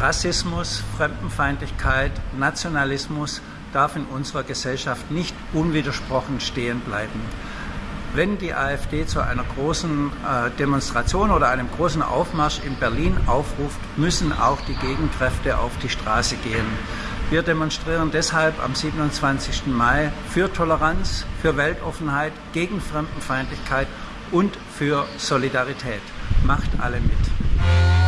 Rassismus, Fremdenfeindlichkeit, Nationalismus darf in unserer Gesellschaft nicht unwidersprochen stehen bleiben. Wenn die AfD zu einer großen äh, Demonstration oder einem großen Aufmarsch in Berlin aufruft, müssen auch die Gegenkräfte auf die Straße gehen. Wir demonstrieren deshalb am 27. Mai für Toleranz, für Weltoffenheit, gegen Fremdenfeindlichkeit und für Solidarität. Macht alle mit.